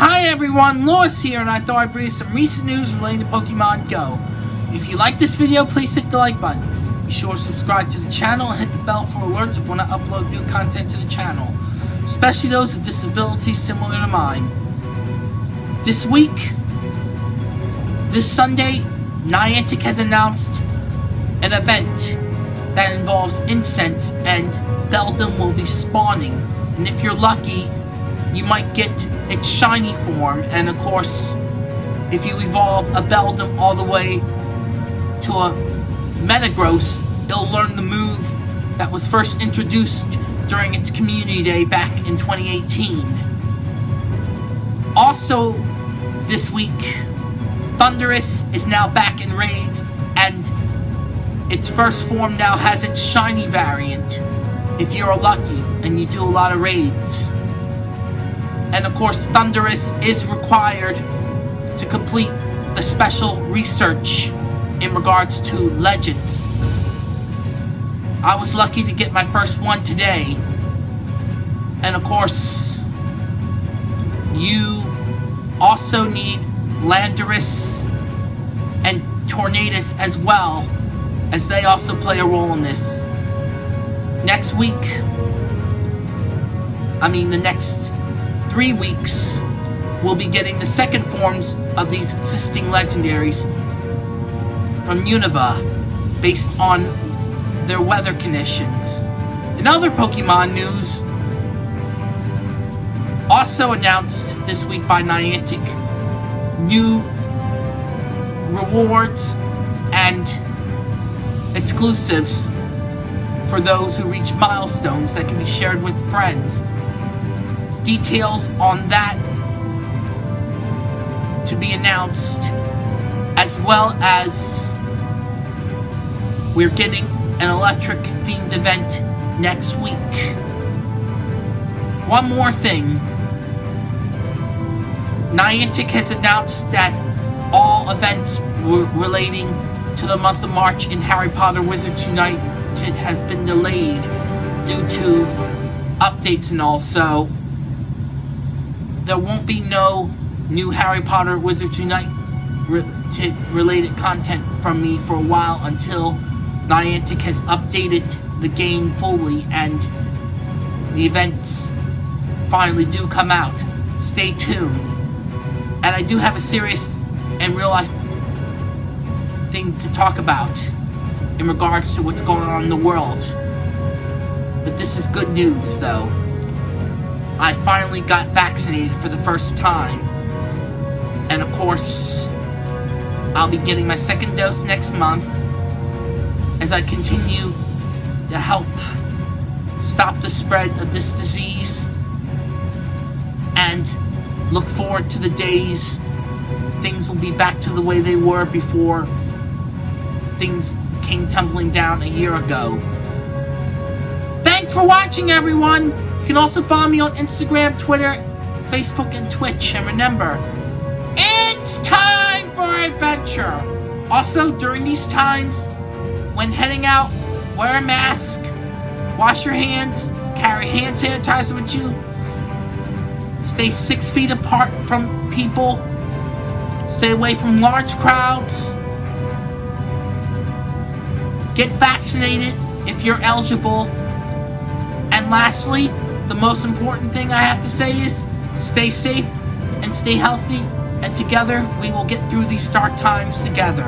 Hi everyone, Lewis here, and I thought I'd bring you some recent news relating to Pokemon Go. If you like this video, please hit the like button. Be sure to subscribe to the channel and hit the bell for alerts of when I upload new content to the channel, especially those with disabilities similar to mine. This week, this Sunday, Niantic has announced an event that involves incense and Beldum will be spawning. And if you're lucky, you might get its shiny form. And of course, if you evolve a Beldum all the way to a Metagross, it'll learn the move that was first introduced during its community day back in 2018. Also, this week, Thundurus is now back in raids, and its first form now has its shiny variant, if you're lucky and you do a lot of raids. And of course, Thundurus is required to complete the special research in regards to legends. I was lucky to get my first one today. And of course, you also need Landorus and Tornadus as well, as they also play a role in this. Next week, I mean the next three weeks, we'll be getting the second forms of these existing legendaries from Unova, based on their weather conditions. In other Pokemon news, also announced this week by Niantic, new rewards and exclusives for those who reach milestones that can be shared with friends. Details on that to be announced, as well as we're getting an electric themed event next week. One more thing. Niantic has announced that all events relating to the month of March in Harry Potter Wizards Unite has been delayed due to updates and all, so there won't be no new Harry Potter Wizards Unite re related content from me for a while until Niantic has updated the game fully and the events finally do come out. Stay tuned. And I do have a serious and real life thing to talk about in regards to what's going on in the world. But this is good news, though. I finally got vaccinated for the first time. And of course, I'll be getting my second dose next month as I continue to help stop the spread of this disease and look forward to the days things will be back to the way they were before things came tumbling down a year ago. Thanks for watching, everyone! You can also follow me on Instagram, Twitter, Facebook, and Twitch. And remember, it's time for adventure! Also, during these times, when heading out, wear a mask, wash your hands, carry hand sanitizer with you, stay six feet apart from people, stay away from large crowds, Get vaccinated if you're eligible. And lastly, the most important thing I have to say is stay safe and stay healthy. And together, we will get through these dark times together.